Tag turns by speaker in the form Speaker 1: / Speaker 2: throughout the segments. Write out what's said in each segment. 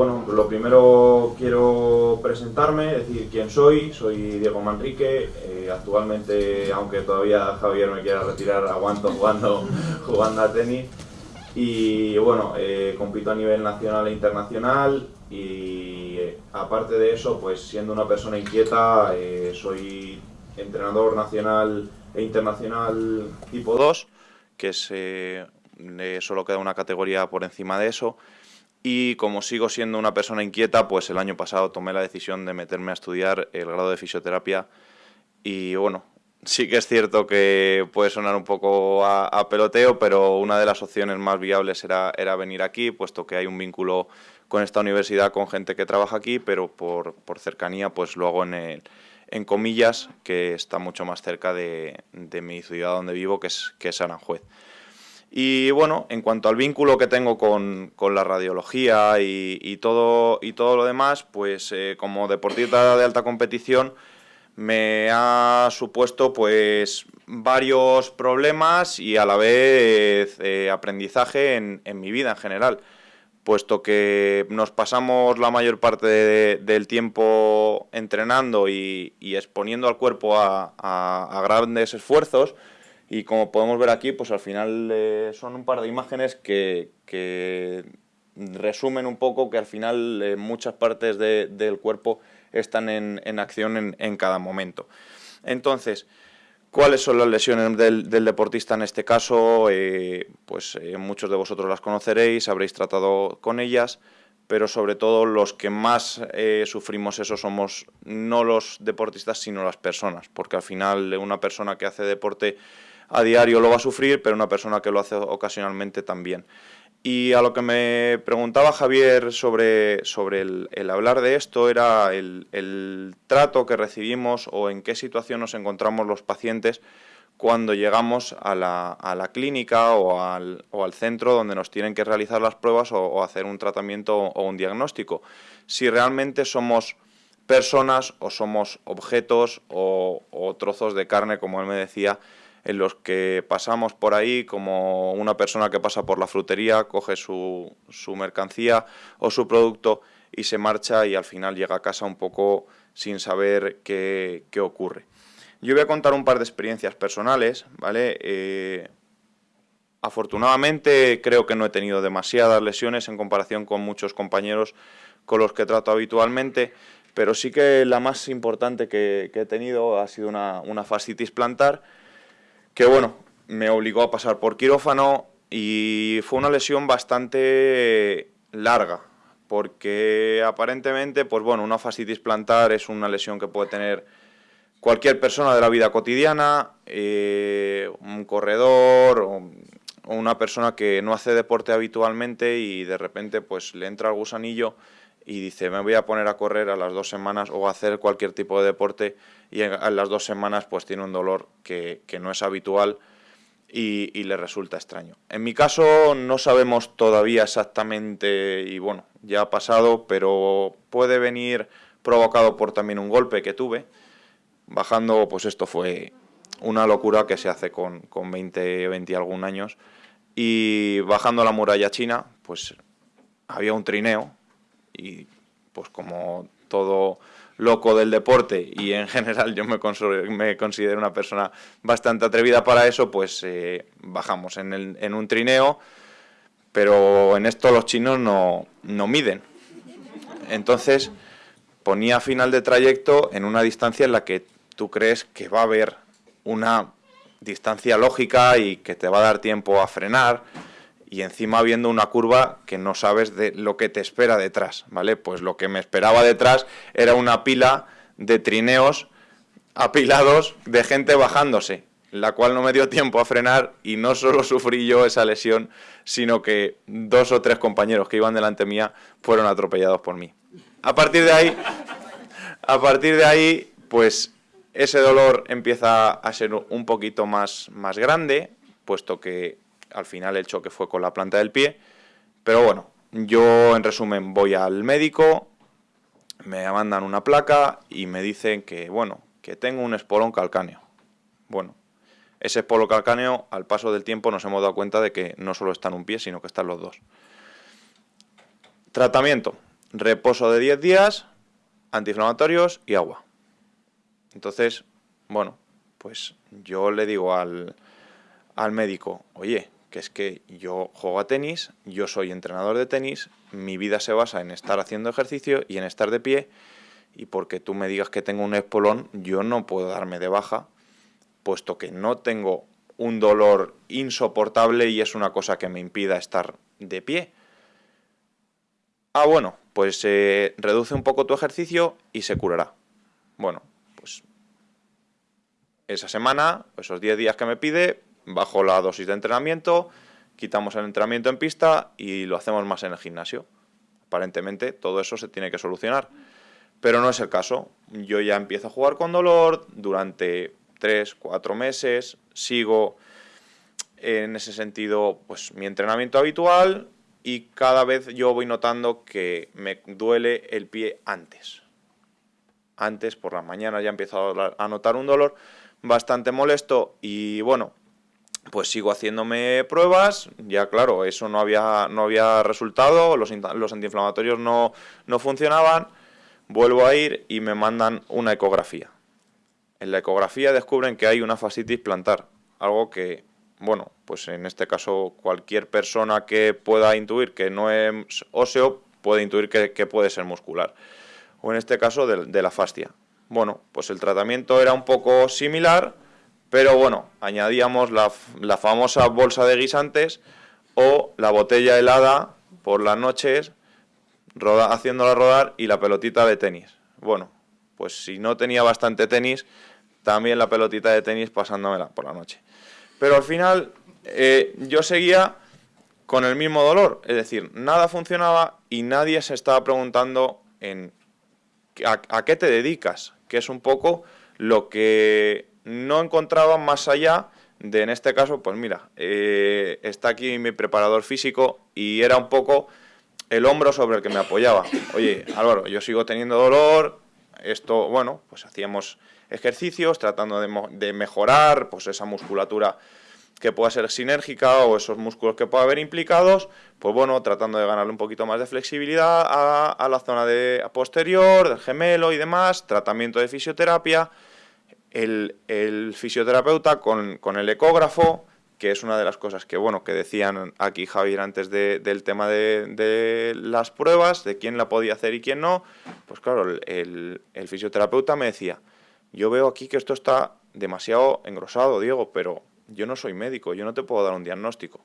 Speaker 1: bueno, lo primero quiero presentarme, decir quién soy. Soy Diego Manrique. Eh, actualmente, aunque todavía Javier me quiera retirar, aguanto jugando, jugando a tenis. Y bueno, eh, compito a nivel nacional e internacional y aparte de eso, pues siendo una persona inquieta, soy entrenador nacional e internacional tipo 2, que es, solo queda una categoría por encima de eso y como sigo siendo una persona inquieta, pues el año pasado tomé la decisión de meterme a estudiar el grado de fisioterapia y bueno, sí que es cierto que puede sonar un poco a, peloteo, pero una de las opciones más viables era, era, venir aquí, puesto que hay un vínculo con esta universidad, con gente que trabaja aquí, pero por, por cercanía pues lo hago en, en comillas, que está mucho más cerca de, de mi ciudad donde vivo, que es, que es Aranjuez. Y bueno, en cuanto al vínculo que tengo con, la radiología y, todo, y todo lo demás, pues eh, como deportista de alta competición me ha supuesto pues varios problemas y a la vez eh, aprendizaje en, mi vida en general, puesto que nos pasamos la mayor parte del tiempo entrenando y, exponiendo al cuerpo a grandes esfuerzos, y como podemos ver aquí, pues al final eh, son un par de imágenes que, resumen un poco que al final eh, muchas partes del cuerpo están en, acción en, cada momento. Entonces, ¿cuáles son las lesiones del, deportista en este caso? Eh, pues muchos de vosotros las conoceréis, habréis tratado con ellas, pero sobre todo los que más sufrimos eso somos no los deportistas, sino las personas, porque al final una persona que hace deporte a diario lo va a sufrir, pero una persona que lo hace ocasionalmente también. Y a lo que me preguntaba Javier sobre, sobre el, hablar de esto era el, trato que recibimos o en qué situación nos encontramos los pacientes cuando llegamos a la, clínica o al, centro donde nos tienen que realizar las pruebas o, hacer un tratamiento o un diagnóstico. Si realmente somos personas o somos objetos o, o trozos de carne, como él me decía, en los que pasamos por ahí como una persona que pasa por la frutería, coge su, mercancía o su producto y se marcha y al final llega a casa un poco sin saber qué, ocurre. Yo voy a contar un par de experiencias personales, ¿vale? Eh, afortunadamente creo que no he tenido demasiadas lesiones en comparación con muchos compañeros con los que trato habitualmente, pero sí que la más importante que, he tenido ha sido una, una fascitis plantar, que bueno, me obligó a pasar por quirófano y fue una lesión bastante larga, porque aparentemente, pues bueno, una fascitis plantar es una lesión que puede tener cualquier persona de la vida cotidiana, eh, un corredor o, una persona que no hace deporte habitualmente y de repente pues le entra el gusanillo y dice me voy a poner a correr a las dos semanas o a hacer cualquier tipo de deporte y en, las dos semanas pues tiene un dolor que, no es habitual y, le resulta extraño. En mi caso no sabemos todavía exactamente y bueno, ya ha pasado, pero puede venir provocado por también un golpe que tuve. Bajando, pues esto fue una locura que se hace con, con 20, 20 y algún años. Y bajando la muralla china, pues había un trineo y pues como todo loco del deporte y en general yo me, me considero una persona bastante atrevida para eso, pues eh, bajamos en, el, en, un trineo, pero en esto los chinos no, no miden. Entonces ponía final de trayecto en una distancia en la que tú crees que va a haber una distancia lógica y que te va a dar tiempo a frenar, y encima viendo una curva que no sabes de lo que te espera detrás, ¿vale? Pues lo que me esperaba detrás era una pila de trineos apilados de gente bajándose, la cual no me dio tiempo a frenar y no solo sufrí yo esa lesión, sino que dos o tres compañeros que iban delante mía fueron atropellados por mí. A partir de ahí, a partir de ahí, pues ese dolor empieza a ser un poquito más, más grande, puesto que al final el choque fue con la planta del pie, pero bueno, yo en resumen voy al médico, me mandan una placa y me dicen que, bueno, que tengo un espolón calcáneo. Bueno, ese espolón calcáneo, al paso del tiempo nos hemos dado cuenta de que no solo está en un pie, sino que están los dos. Tratamiento. reposo de 10 días, antiinflamatorios y agua. Entonces, bueno, pues yo le digo al, al médico, oye, que es que yo juego a tenis, yo soy entrenador de tenis, mi vida se basa en estar haciendo ejercicio y en estar de pie, y porque tú me digas que tengo un espolón, yo no puedo darme de baja, puesto que no tengo un dolor insoportable y es una cosa que me impida estar de pie. Ah, bueno, pues eh, reduce un poco tu ejercicio y se curará. Bueno, pues esa semana, esos 10 días que me pide, bajo la dosis de entrenamiento, quitamos el entrenamiento en pista y lo hacemos más en el gimnasio. Aparentemente todo eso se tiene que solucionar. Pero no es el caso. Yo ya empiezo a jugar con dolor durante 3, 4 meses, sigo en ese sentido pues mi entrenamiento habitual y cada vez yo voy notando que me duele el pie antes. Antes, por la mañana ya empiezo a notar un dolor bastante molesto y bueno, pues sigo haciéndome pruebas, ya claro, eso no había, no había resultado, los, los antiinflamatorios no, no funcionaban, vuelvo a ir y me mandan una ecografía. En la ecografía descubren que hay una fascitis plantar, algo que, bueno, pues en este caso cualquier persona que pueda intuir que no es óseo puede intuir que, puede ser muscular, o en este caso de, de la fascia. Bueno, pues el tratamiento era un poco similar, pero bueno, añadíamos la, famosa bolsa de guisantes o la botella helada por las noches, haciéndola rodar y la pelotita de tenis. Bueno, pues si no tenía bastante tenis, también la pelotita de tenis pasándomela por la noche. Pero al final eh, yo seguía con el mismo dolor, es decir, nada funcionaba y nadie se estaba preguntando en a qué te dedicas, que es un poco lo que no encontraba más allá de, en este caso, pues mira, eh, está aquí mi preparador físico y era un poco el hombro sobre el que me apoyaba. Oye, Álvaro, yo sigo teniendo dolor, esto, bueno, pues hacíamos ejercicios tratando de, mejorar pues esa musculatura que pueda ser sinérgica o esos músculos que pueda haber implicados, pues bueno, tratando de ganarle un poquito más de flexibilidad a, a la zona de posterior, del gemelo y demás, tratamiento de fisioterapia, el, fisioterapeuta con, el ecógrafo, que es una de las cosas que, bueno, que decían aquí Javier antes del tema de, las pruebas, de quién la podía hacer y quién no, pues claro, el, el fisioterapeuta me decía, yo veo aquí que esto está demasiado engrosado, Diego, pero yo no soy médico, yo no te puedo dar un diagnóstico.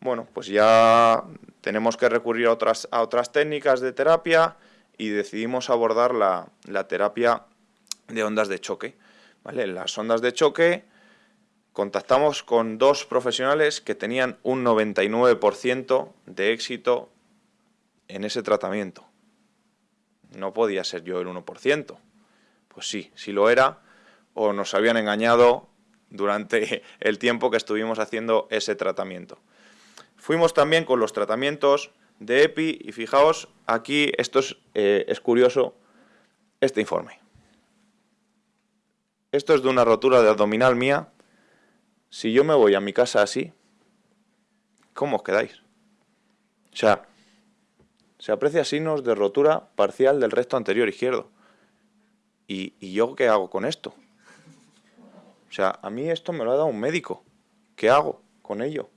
Speaker 1: Bueno, pues ya tenemos que recurrir a otras, otras técnicas de terapia y decidimos abordar la, la terapia de ondas de choque. las ondas de choque contactamos con dos profesionales que tenían un 99% de éxito en ese tratamiento. No podía ser yo el 1%. Pues sí, sí lo era, o nos habían engañado durante el tiempo que estuvimos haciendo ese tratamiento. Fuimos también con los tratamientos de EPI y fijaos, aquí esto es, eh, es curioso, este informe. Esto es de una rotura de abdominal mía. Si yo me voy a mi casa así, ¿cómo os quedáis? O sea, se aprecia signos de rotura parcial del recto anterior izquierdo. ¿Y, ¿Y, yo qué hago con esto? O sea, a mí esto me lo ha dado un médico. ¿Qué hago con ello?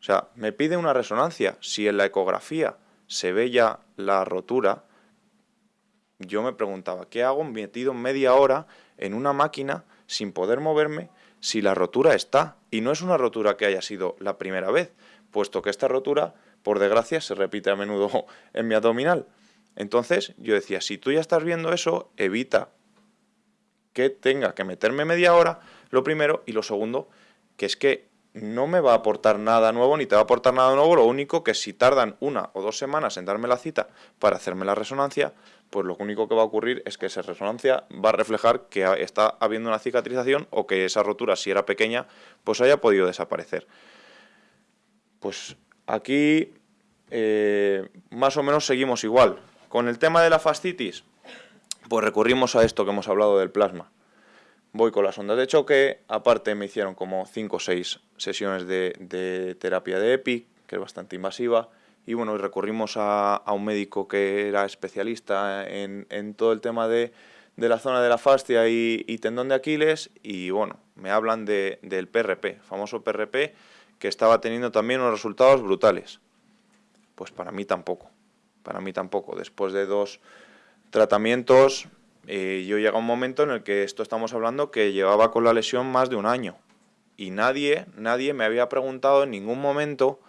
Speaker 1: O sea, me pide una resonancia. Si en la ecografía se ve ya la rotura, yo me preguntaba, ¿qué hago metido media hora en una máquina sin poder moverme si la rotura está? Y no es una rotura que haya sido la primera vez, puesto que esta rotura, por desgracia, se repite a menudo en mi abdominal. Entonces yo decía, si tú ya estás viendo eso, evita que tenga que meterme media hora, lo primero, y lo segundo, que es que no me va a aportar nada nuevo ni te va a aportar nada nuevo, lo único que si tardan una o dos semanas en darme la cita para hacerme la resonancia, pues lo único que va a ocurrir es que esa resonancia va a reflejar que está habiendo una cicatrización o que esa rotura, si era pequeña, pues haya podido desaparecer. Pues aquí eh, más o menos seguimos igual. Con el tema de la fascitis, pues recurrimos a esto que hemos hablado del plasma. Voy con las ondas de choque, aparte me hicieron como 5 o 6 sesiones de, terapia de EPI, que es bastante invasiva, y bueno, recurrimos a, un médico que era especialista en, todo el tema de, la zona de la fascia y, tendón de Aquiles y bueno, me hablan del PRP, famoso PRP, que estaba teniendo también unos resultados brutales. Pues para mí tampoco, para mí tampoco. Después de dos tratamientos, eh, yo llega un momento en el que esto estamos hablando que llevaba con la lesión más de un año y nadie, nadie me había preguntado en ningún momento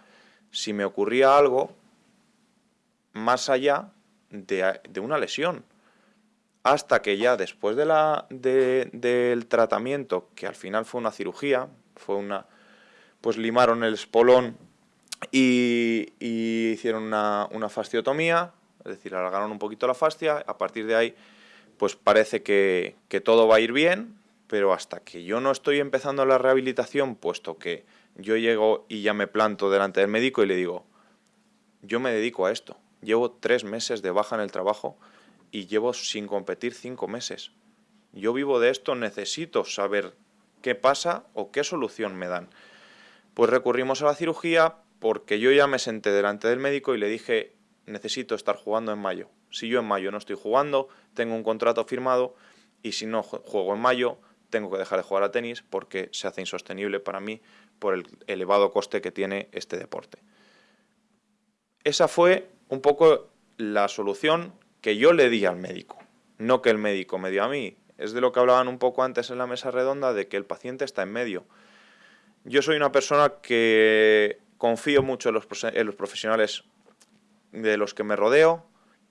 Speaker 1: si me ocurría algo más allá de, una lesión. Hasta que ya después de la, del tratamiento, que al final fue una cirugía, fue una, pues limaron el espolón y, hicieron una, una, fasciotomía, es decir, alargaron un poquito la fascia, a partir de ahí pues parece que, que todo va a ir bien, pero hasta que yo no estoy empezando la rehabilitación, puesto que yo llego y ya me planto delante del médico y le digo, yo me dedico a esto, llevo tres meses de baja en el trabajo y llevo sin competir cinco meses. Yo vivo de esto, necesito saber qué pasa o qué solución me dan. Pues recurrimos a la cirugía porque yo ya me senté delante del médico y le dije, necesito estar jugando en mayo. Si yo en mayo no estoy jugando, tengo un contrato firmado y si no juego en mayo, tengo que dejar de jugar a tenis porque se hace insostenible para mí por el elevado coste que tiene este deporte. Esa fue un poco la solución que yo le di al médico, no que el médico me dio a mí. Es de lo que hablaban un poco antes en la mesa redonda, de que el paciente está en medio. Yo soy una persona que confío mucho en los, profesionales de los que me rodeo.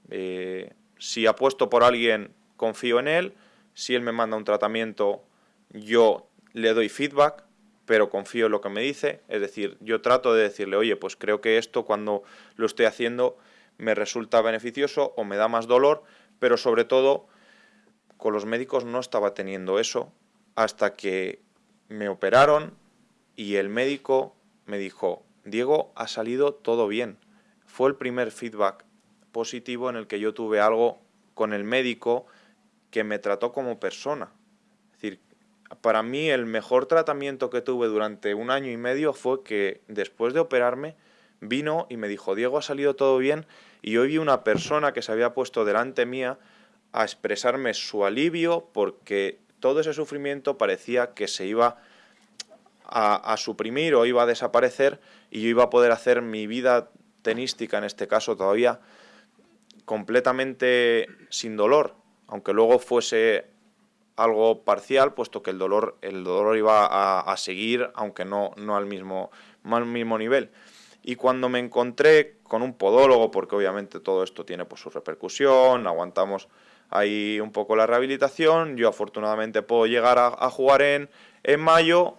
Speaker 1: Eh, si apuesto por alguien, confío en él. Si él me manda un tratamiento, yo le doy feedback pero confío en lo que me dice, es decir, yo trato de decirle, oye, pues creo que esto cuando lo estoy haciendo me resulta beneficioso o me da más dolor, pero sobre todo con los médicos no estaba teniendo eso hasta que me operaron y el médico me dijo, Diego, ha salido todo bien. Fue el primer feedback positivo en el que yo tuve algo con el médico que me trató como persona para mí el mejor tratamiento que tuve durante un año y medio fue que después de operarme vino y me dijo, Diego, ha salido todo bien y hoy vi una persona que se había puesto delante mía a expresarme su alivio porque todo ese sufrimiento parecía que se iba a, suprimir o iba a desaparecer y yo iba a poder hacer mi vida tenística, en este caso todavía, completamente sin dolor, aunque luego fuese algo parcial, puesto que el dolor, el dolor iba a, seguir, aunque no, no, al mismo, mismo nivel. Y cuando me encontré con un podólogo, porque obviamente todo esto tiene pues, su repercusión, aguantamos ahí un poco la rehabilitación, yo afortunadamente puedo llegar a, jugar en, en mayo,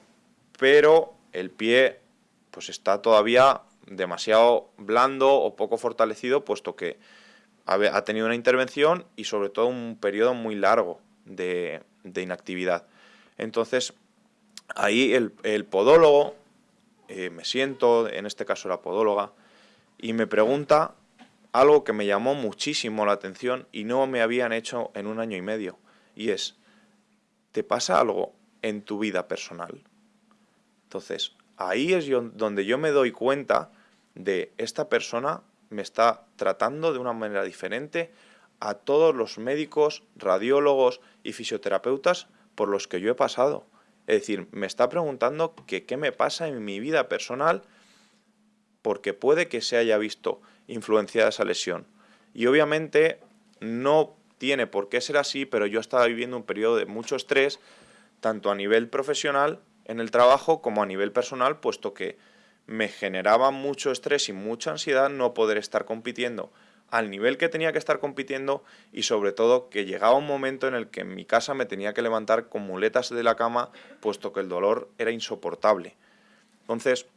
Speaker 1: pero el pie pues está todavía demasiado blando o poco fortalecido, puesto que ha tenido una intervención y sobre todo un periodo muy largo de, inactividad. Entonces, ahí el, podólogo, eh, me siento, en este caso la podóloga, y me pregunta algo que me llamó muchísimo la atención y no me habían hecho en un año y medio, y es, ¿te pasa algo en tu vida personal? Entonces, ahí es donde yo me doy cuenta de esta persona me está tratando de una manera diferente a todos los médicos, radiólogos y fisioterapeutas por los que yo he pasado. Es decir, me está preguntando qué me pasa en mi vida personal porque puede que se haya visto influenciada esa lesión. Y obviamente no tiene por qué ser así, pero yo estaba viviendo un periodo de mucho estrés, tanto a nivel profesional en el trabajo como a nivel personal, puesto que me generaba mucho estrés y mucha ansiedad no poder estar compitiendo al nivel que tenía que estar compitiendo y sobre todo que llegaba un momento en el que en mi casa me tenía que levantar con muletas de la cama puesto que el dolor era insoportable. Entonces,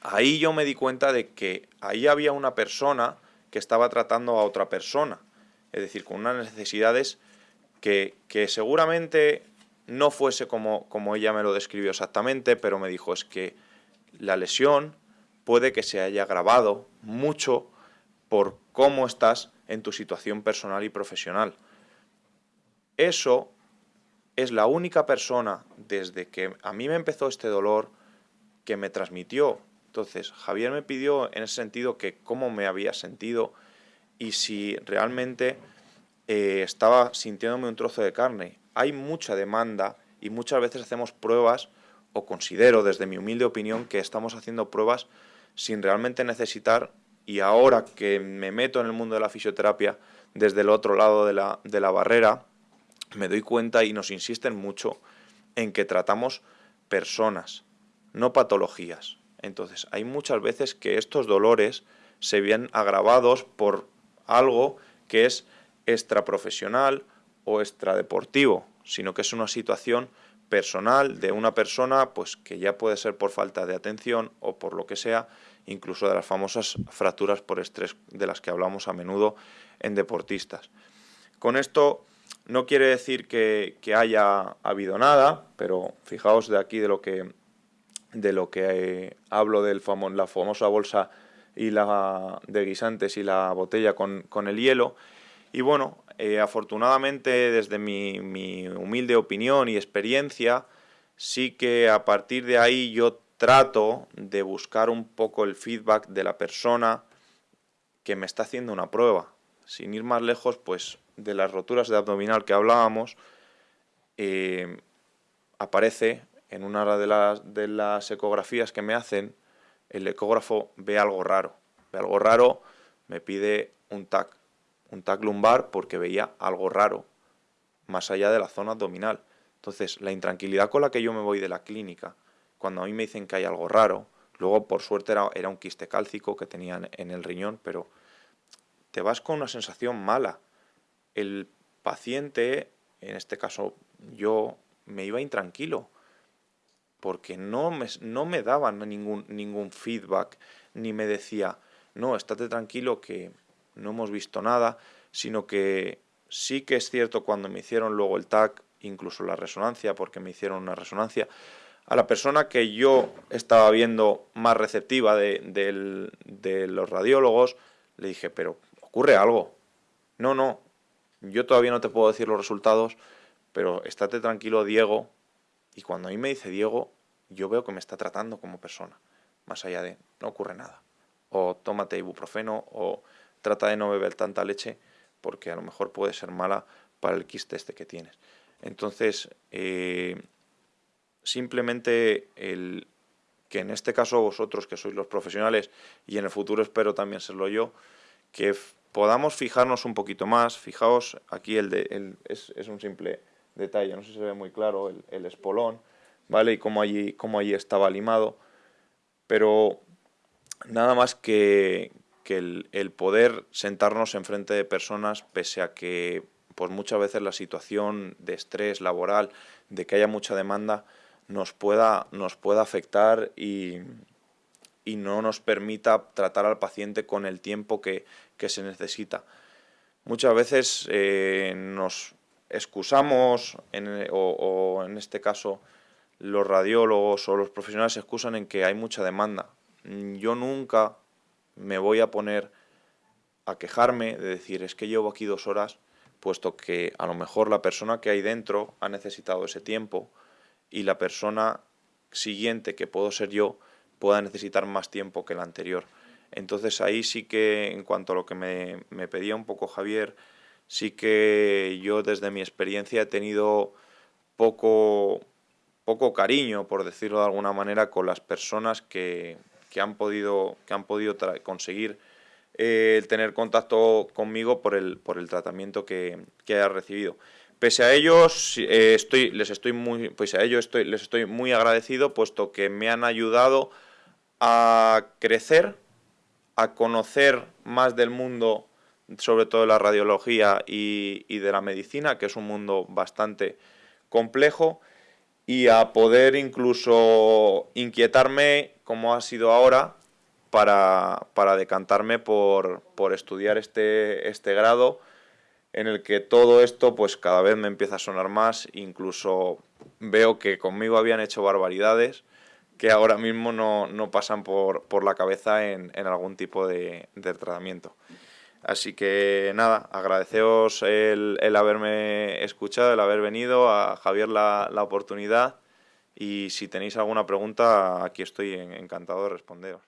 Speaker 1: ahí yo me di cuenta de que ahí había una persona que estaba tratando a otra persona, es decir, con unas necesidades que, seguramente no fuese como, como ella me lo describió exactamente, pero me dijo es que la lesión puede que se haya agravado mucho por cómo estás en tu situación personal y profesional. Eso es la única persona desde que a mí me empezó este dolor que me transmitió Entonces, Javier me pidió en ese sentido que cómo me había sentido y si realmente eh, estaba sintiéndome un trozo de carne. Hay mucha demanda y muchas veces hacemos pruebas, o considero desde mi humilde opinión que estamos haciendo pruebas sin realmente necesitar, y ahora que me meto en el mundo de la fisioterapia desde el otro lado de la, de la barrera, me doy cuenta y nos insisten mucho en que tratamos personas, no patologías. Entonces, hay muchas veces que estos dolores se ven agravados por algo que es extraprofesional o extradeportivo, sino que es una situación personal de una persona pues que ya puede ser por falta de atención o por lo que sea, incluso de las famosas fracturas por estrés de las que hablamos a menudo en deportistas. Con esto no quiere decir que, haya habido nada, pero fijaos de aquí de lo que, de lo que eh, hablo de la famosa bolsa y la de guisantes y la botella con, el hielo. Y bueno, eh, afortunadamente desde mi, mi, humilde opinión y experiencia, sí que a partir de ahí yo trato de buscar un poco el feedback de la persona que me está haciendo una prueba. Sin ir más lejos, pues de las roturas de abdominal que hablábamos, eh, aparece en una de las, de las ecografías que me hacen, el ecógrafo ve algo raro. Ve algo raro, me pide un TAC, un TAC lumbar porque veía algo raro, más allá de la zona abdominal. Entonces, la intranquilidad con la que yo me voy de la clínica, cuando a mí me dicen que hay algo raro, luego por suerte era, era un quiste cálcico que tenían en el riñón, pero te vas con una sensación mala. El paciente, en este caso yo, me iba intranquilo porque no me, no me daban ningún, ningún feedback, ni me decía, no, estate tranquilo que no hemos visto nada, sino que sí que es cierto cuando me hicieron luego el TAC, incluso la resonancia, porque me hicieron una resonancia, a la persona que yo estaba viendo más receptiva de, los radiólogos, le dije, pero ocurre algo. No, no, yo todavía no te puedo decir los resultados, pero estate tranquilo, Diego. Y cuando a mí me dice Diego, yo veo que me está tratando como persona, más allá de no ocurre nada. O tómate ibuprofeno, o trata de no beber tanta leche, porque a lo mejor puede ser mala para el quiste este que tienes. Entonces, eh, simplemente el que en este caso vosotros, que sois los profesionales, y en el futuro espero también serlo yo, que podamos fijarnos un poquito más. Fijaos, aquí el de, es, es, un simple detalle, no sé si se ve muy claro, el, el espolón, ¿vale? Y cómo allí, cómo allí estaba limado. Pero nada más que, que el, el, poder sentarnos enfrente de personas, pese a que pues muchas veces la situación de estrés laboral, de que haya mucha demanda, nos pueda, nos pueda afectar y, y no nos permita tratar al paciente con el tiempo que, que se necesita. Muchas veces eh, nos excusamos, o, o, en este caso los radiólogos o los profesionales se excusan en que hay mucha demanda. Yo nunca me voy a poner a quejarme de decir es que llevo aquí dos horas, puesto que a lo mejor la persona que hay dentro ha necesitado ese tiempo y la persona siguiente, que puedo ser yo, pueda necesitar más tiempo que la anterior. Entonces ahí sí que, en cuanto a lo que me, me pedía un poco Javier, sí que yo desde mi experiencia he tenido poco, poco cariño, por decirlo de alguna manera, con las personas que, que han podido, que han podido conseguir eh, tener contacto conmigo por el, por el tratamiento que, que haya recibido. Pese a ellos, eh, les estoy muy, pues a ellos les estoy muy agradecido, puesto que me han ayudado a crecer, a conocer más del mundo, sobre todo de la radiología y de la medicina, que es un mundo bastante complejo, y a poder incluso inquietarme, como ha sido ahora, para, para decantarme por, por estudiar este, este grado, en el que todo esto pues cada vez me empieza a sonar más, incluso veo que conmigo habían hecho barbaridades que ahora mismo no, no pasan por, por, la cabeza en, en algún tipo de, de, tratamiento. Así que nada, agradeceos el, el, haberme escuchado, el haber venido, a Javier la, la oportunidad y si tenéis alguna pregunta aquí estoy encantado de responderos.